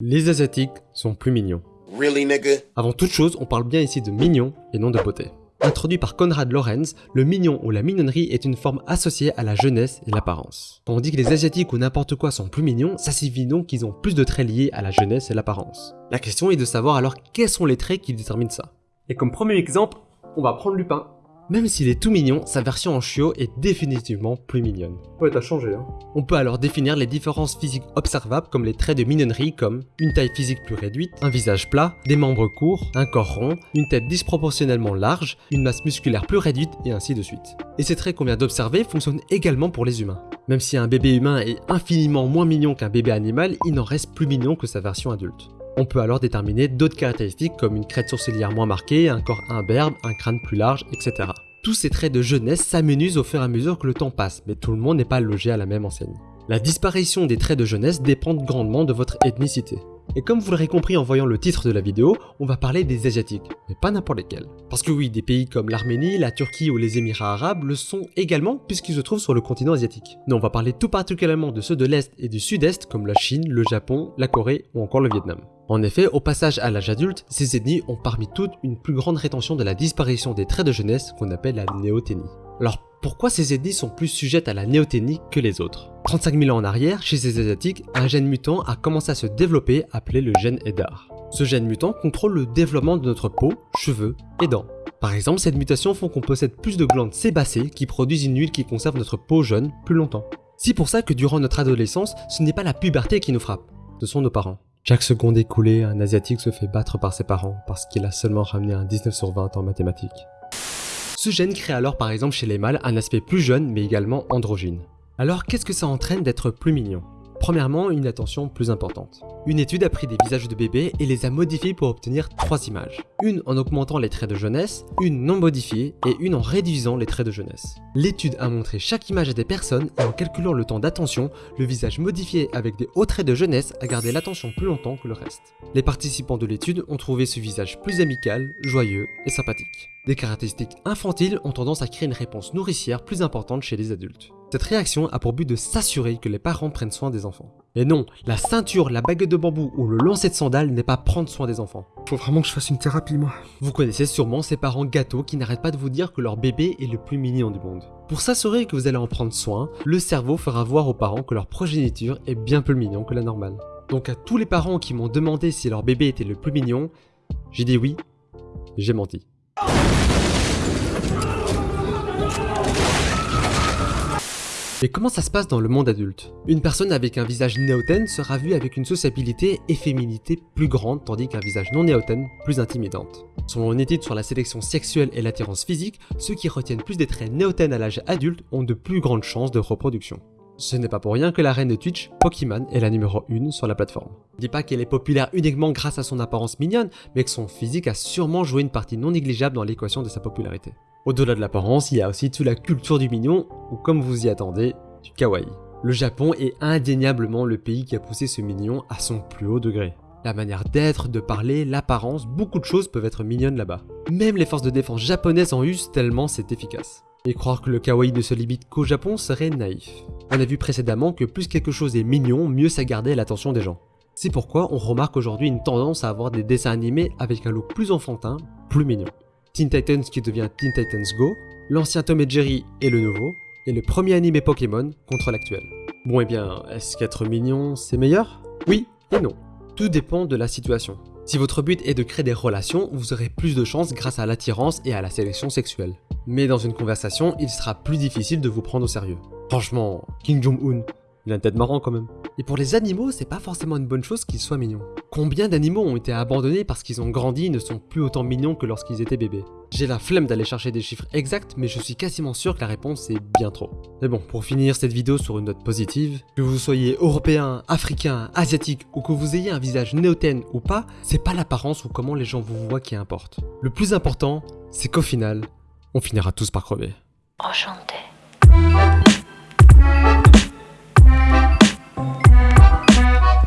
Les Asiatiques sont plus mignons. Really, nigga? Avant toute chose, on parle bien ici de mignon et non de beauté. Introduit par Konrad Lorenz, le mignon ou la mignonnerie est une forme associée à la jeunesse et l'apparence. Quand on dit que les asiatiques ou n'importe quoi sont plus mignons, ça signifie donc qu'ils ont plus de traits liés à la jeunesse et l'apparence. La question est de savoir alors quels sont les traits qui déterminent ça. Et comme premier exemple, on va prendre Lupin. Même s'il est tout mignon, sa version en chiot est définitivement plus mignonne. Ouais, t'as changé, hein. On peut alors définir les différences physiques observables comme les traits de mignonnerie comme une taille physique plus réduite, un visage plat, des membres courts, un corps rond, une tête disproportionnellement large, une masse musculaire plus réduite et ainsi de suite. Et ces traits qu'on vient d'observer fonctionnent également pour les humains. Même si un bébé humain est infiniment moins mignon qu'un bébé animal, il n'en reste plus mignon que sa version adulte. On peut alors déterminer d'autres caractéristiques comme une crête sourcilière moins marquée, un corps imberbe, un crâne plus large, etc. Tous ces traits de jeunesse s'amenuisent au fur et à mesure que le temps passe, mais tout le monde n'est pas logé à la même enseigne. La disparition des traits de jeunesse dépend grandement de votre ethnicité. Et comme vous l'aurez compris en voyant le titre de la vidéo, on va parler des Asiatiques, mais pas n'importe lesquels. Parce que oui, des pays comme l'Arménie, la Turquie ou les Émirats Arabes le sont également puisqu'ils se trouvent sur le continent asiatique. Mais on va parler tout particulièrement de ceux de l'Est et du Sud-Est comme la Chine, le Japon, la Corée ou encore le Vietnam. En effet, au passage à l'âge adulte, ces ethnies ont parmi toutes une plus grande rétention de la disparition des traits de jeunesse qu'on appelle la néoténie. Alors pourquoi ces ethnies sont plus sujettes à la néoténie que les autres 35 000 ans en arrière, chez ces asiatiques, un gène mutant a commencé à se développer appelé le gène EDAR. Ce gène mutant contrôle le développement de notre peau, cheveux et dents. Par exemple, cette mutation font qu'on possède plus de glandes sébacées qui produisent une huile qui conserve notre peau jeune plus longtemps. C'est pour ça que durant notre adolescence, ce n'est pas la puberté qui nous frappe, ce sont nos parents. Chaque seconde écoulée, un Asiatique se fait battre par ses parents parce qu'il a seulement ramené un 19 sur 20 en mathématiques. Ce gène crée alors par exemple chez les mâles un aspect plus jeune mais également androgyne. Alors qu'est-ce que ça entraîne d'être plus mignon? Premièrement, une attention plus importante. Une étude a pris des visages de bébés et les a modifiés pour obtenir trois images. Une en augmentant les traits de jeunesse, une non modifiée et une en réduisant les traits de jeunesse. L'étude a montré chaque image à des personnes et en calculant le temps d'attention, le visage modifié avec des hauts traits de jeunesse a gardé l'attention plus longtemps que le reste. Les participants de l'étude ont trouvé ce visage plus amical, joyeux et sympathique. Des caractéristiques infantiles ont tendance à créer une réponse nourricière plus importante chez les adultes. Cette réaction a pour but de s'assurer que les parents prennent soin des enfants. Et non, la ceinture, la baguette de bambou ou le lancer de sandales n'est pas prendre soin des enfants. Faut vraiment que je fasse une thérapie, moi. Vous connaissez sûrement ces parents gâteaux qui n'arrêtent pas de vous dire que leur bébé est le plus mignon du monde. Pour s'assurer que vous allez en prendre soin, le cerveau fera voir aux parents que leur progéniture est bien plus mignon que la normale. Donc à tous les parents qui m'ont demandé si leur bébé était le plus mignon, j'ai dit oui, j'ai menti. Mais comment ça se passe dans le monde adulte? Une personne avec un visage néotène sera vue avec une sociabilité et féminité plus grande tandis qu'un visage non néotène plus intimidante. Selon une étude sur la sélection sexuelle et l'attirance physique, ceux qui retiennent plus des traits néotènes à l'âge adulte ont de plus grandes chances de reproduction. Ce n'est pas pour rien que la reine de Twitch, Pokémon, est la numéro 1 sur la plateforme. Dis pas qu'elle est populaire uniquement grâce à son apparence mignonne, mais que son physique a sûrement joué une partie non négligeable dans l'équation de sa popularité. Au-delà de l'apparence, il y a aussi toute la culture du mignon, ou comme vous y attendez, du kawaii. Le Japon est indéniablement le pays qui a poussé ce mignon à son plus haut degré. La manière d'être, de parler, l'apparence, beaucoup de choses peuvent être mignonnes là-bas. Même les forces de défense japonaises en usent tellement c'est efficace. Et croire que le kawaii ne se limite qu'au Japon serait naïf. On a vu précédemment que plus quelque chose est mignon, mieux ça gardait l'attention des gens. C'est pourquoi on remarque aujourd'hui une tendance à avoir des dessins animés avec un look plus enfantin, plus mignon. Teen Titans qui devient Teen Titans Go, l'ancien Tom et Jerry et le nouveau, et le premier animé Pokémon contre l'actuel. Bon et eh bien, est-ce qu'être mignon c'est meilleur? Oui et non. Tout dépend de la situation. Si votre but est de créer des relations, vous aurez plus de chances grâce à l'attirance et à la sélection sexuelle. Mais dans une conversation, il sera plus difficile de vous prendre au sérieux. Franchement, King Jong-un, il a une tête marrant quand même. Et pour les animaux, c'est pas forcément une bonne chose qu'ils soient mignons. Combien d'animaux ont été abandonnés parce qu'ils ont grandi et ne sont plus autant mignons que lorsqu'ils étaient bébés? J'ai la flemme d'aller chercher des chiffres exacts, mais je suis quasiment sûr que la réponse est bien trop. Mais bon, pour finir cette vidéo sur une note positive, que vous soyez européen, africain, asiatique ou que vous ayez un visage néotène ou pas, c'est pas l'apparence ou comment les gens vous voient qui importe. Le plus important, c'est qu'au final, on finira tous par crever. Enchanté.